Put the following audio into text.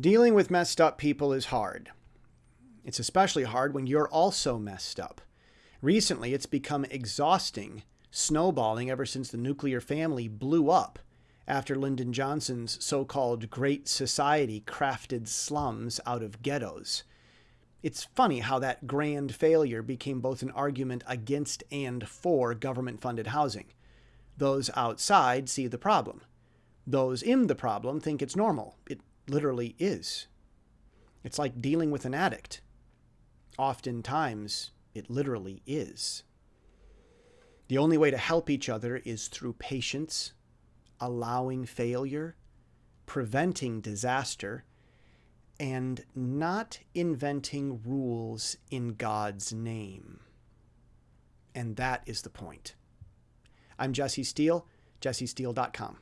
Dealing with messed up people is hard. It's especially hard when you're also messed up. Recently, it's become exhausting, snowballing ever since the nuclear family blew up after Lyndon Johnson's so called Great Society crafted slums out of ghettos. It's funny how that grand failure became both an argument against and for government funded housing. Those outside see the problem. Those in the problem think it's normal. It literally is. It's like dealing with an addict. Oftentimes, it literally is. The only way to help each other is through patience, allowing failure, preventing disaster, and not inventing rules in God's name. And that is the point. I'm Jesse Steele, jessesteele.com.